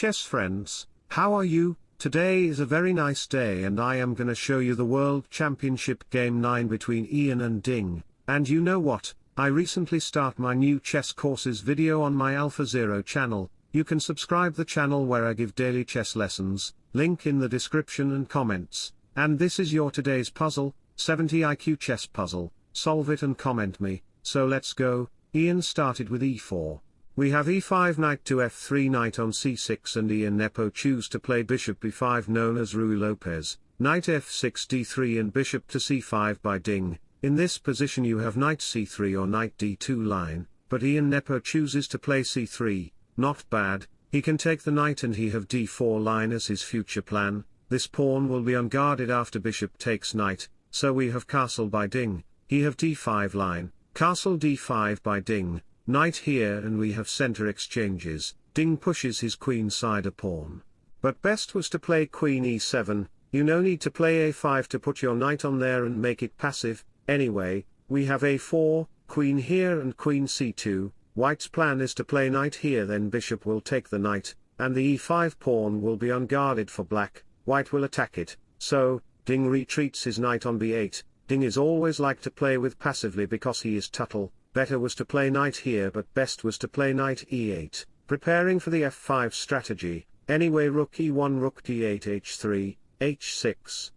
chess friends, how are you? Today is a very nice day and I am gonna show you the World Championship Game 9 between Ian and Ding, and you know what, I recently start my new chess courses video on my Alpha Zero channel, you can subscribe the channel where I give daily chess lessons, link in the description and comments, and this is your today's puzzle, 70 IQ chess puzzle, solve it and comment me, so let's go, Ian started with e4. We have e5 knight to f3 knight on c6 and Ian Nepo choose to play bishop b5 known as Ruy Lopez, knight f6 d3 and bishop to c5 by Ding. In this position you have knight c3 or knight d2 line, but Ian Nepo chooses to play c3, not bad, he can take the knight and he have d4 line as his future plan, this pawn will be unguarded after bishop takes knight, so we have castle by Ding, he have d5 line, castle d5 by Ding, Knight here and we have center exchanges, Ding pushes his queen side a pawn. But best was to play queen e7, you no need to play a5 to put your knight on there and make it passive, anyway, we have a4, queen here and queen c2, white's plan is to play knight here then bishop will take the knight, and the e5 pawn will be unguarded for black, white will attack it, so, Ding retreats his knight on b8, Ding is always like to play with passively because he is Tuttle, better was to play knight here but best was to play knight e8, preparing for the f5 strategy, anyway rook e1 rook d8 h3, h6.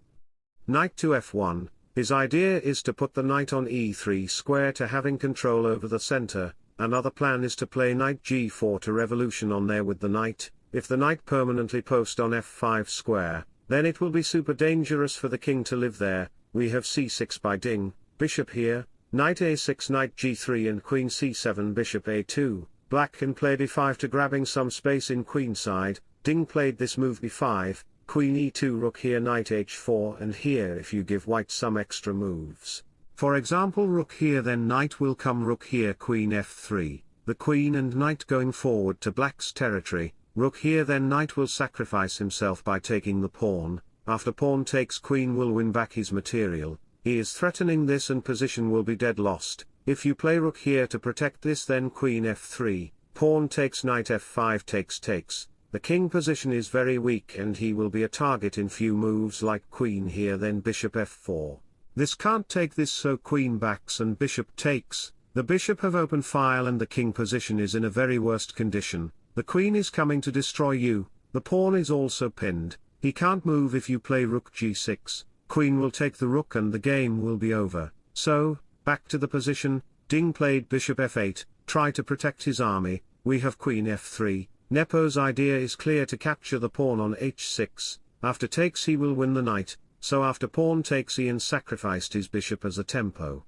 Knight to f1, his idea is to put the knight on e3 square to having control over the center, another plan is to play knight g4 to revolution on there with the knight, if the knight permanently post on f5 square, then it will be super dangerous for the king to live there, we have c6 by Ding, bishop here, Knight a6 knight g3 and queen c7 bishop a2, black can play d5 to grabbing some space in queenside, Ding played this move b5, queen e2 rook here knight h4 and here if you give white some extra moves. For example rook here then knight will come rook here queen f3, the queen and knight going forward to black's territory, rook here then knight will sacrifice himself by taking the pawn, after pawn takes queen will win back his material, he is threatening this and position will be dead lost, if you play rook here to protect this then queen f3, pawn takes knight f5 takes takes, the king position is very weak and he will be a target in few moves like queen here then bishop f4. This can't take this so queen backs and bishop takes, the bishop have open file and the king position is in a very worst condition, the queen is coming to destroy you, the pawn is also pinned, he can't move if you play rook g6, queen will take the rook and the game will be over, so, back to the position, Ding played bishop f8, try to protect his army, we have queen f3, Nepo's idea is clear to capture the pawn on h6, after takes he will win the knight, so after pawn takes Ian sacrificed his bishop as a tempo.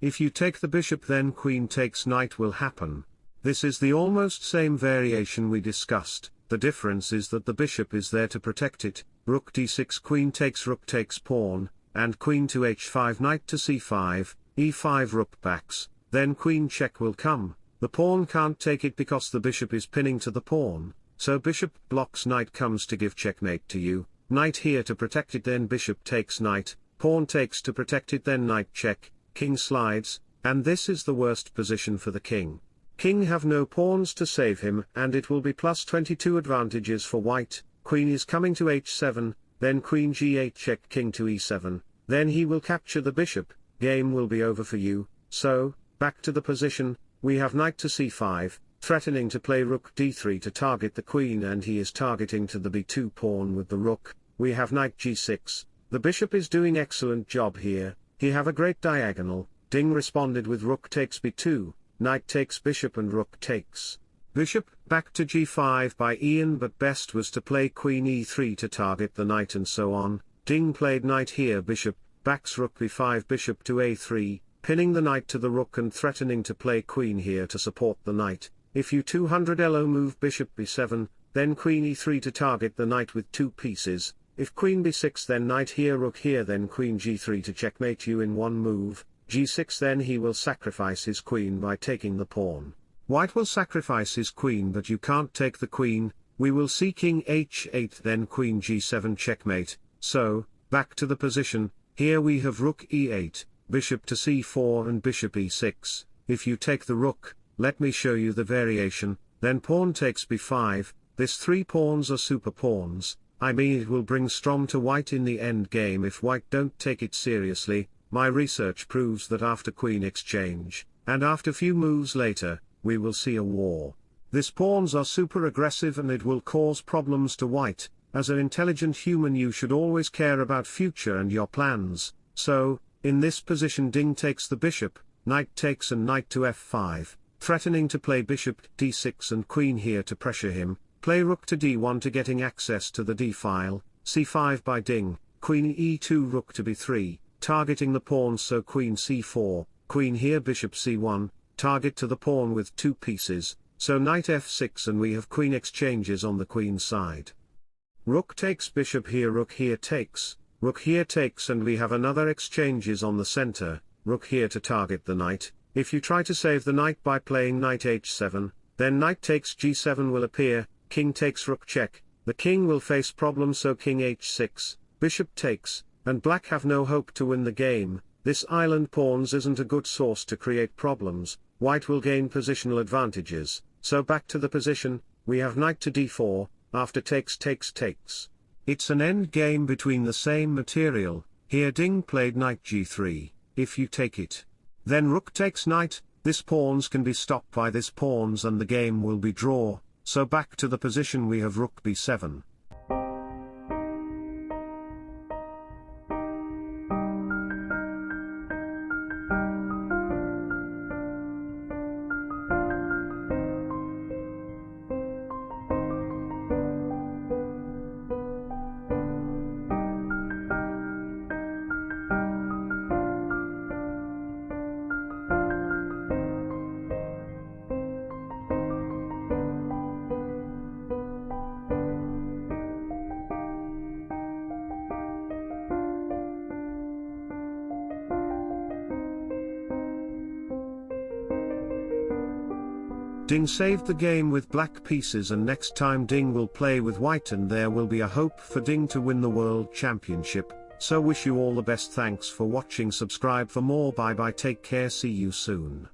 If you take the bishop then queen takes knight will happen. This is the almost same variation we discussed, the difference is that the bishop is there to protect it, rook d6 queen takes rook takes pawn, and queen to h5 knight to c5, e5 rook backs, then queen check will come, the pawn can't take it because the bishop is pinning to the pawn, so bishop blocks knight comes to give checkmate to you, knight here to protect it then bishop takes knight, pawn takes to protect it then knight check, king slides, and this is the worst position for the king. King have no pawns to save him and it will be plus 22 advantages for white, queen is coming to h7, then queen g8 check king to e7, then he will capture the bishop, game will be over for you, so, back to the position, we have knight to c5, threatening to play rook d3 to target the queen and he is targeting to the b2 pawn with the rook, we have knight g6, the bishop is doing excellent job here, he have a great diagonal, Ding responded with rook takes b2, knight takes bishop and rook takes. Bishop, back to g5 by Ian but best was to play queen e3 to target the knight and so on, Ding played knight here bishop, backs rook b5 bishop to a3, pinning the knight to the rook and threatening to play queen here to support the knight, if you 200 elo move bishop b7, then queen e3 to target the knight with two pieces, if queen b6 then knight here rook here then queen g3 to checkmate you in one move, g6 then he will sacrifice his queen by taking the pawn. White will sacrifice his queen but you can't take the queen, we will see king h8 then queen g7 checkmate, so, back to the position, here we have rook e8, bishop to c4 and bishop e6, if you take the rook, let me show you the variation, then pawn takes b5, this three pawns are super pawns, I mean it will bring Strom to white in the end game if white don't take it seriously, my research proves that after queen exchange, and after few moves later, we will see a war. This pawns are super aggressive and it will cause problems to white, as an intelligent human you should always care about future and your plans, so, in this position Ding takes the bishop, knight takes and knight to f5, threatening to play bishop d6 and queen here to pressure him, play rook to d1 to getting access to the d-file, c5 by Ding, queen e2 rook to b3, targeting the pawn so queen c4, queen here bishop c1, target to the pawn with two pieces, so knight f6 and we have queen exchanges on the queen side. Rook takes bishop here rook here takes, rook here takes and we have another exchanges on the center, rook here to target the knight, if you try to save the knight by playing knight h7, then knight takes g7 will appear, king takes rook check, the king will face problems so king h6, bishop takes, and black have no hope to win the game, this island pawns isn't a good source to create problems, white will gain positional advantages, so back to the position, we have knight to d4, after takes takes takes. It's an end game between the same material, here Ding played knight g3, if you take it. Then rook takes knight, this pawns can be stopped by this pawns and the game will be draw, so back to the position we have rook b7. Ding saved the game with black pieces and next time Ding will play with white and there will be a hope for Ding to win the world championship, so wish you all the best. Thanks for watching. Subscribe for more. Bye bye. Take care. See you soon.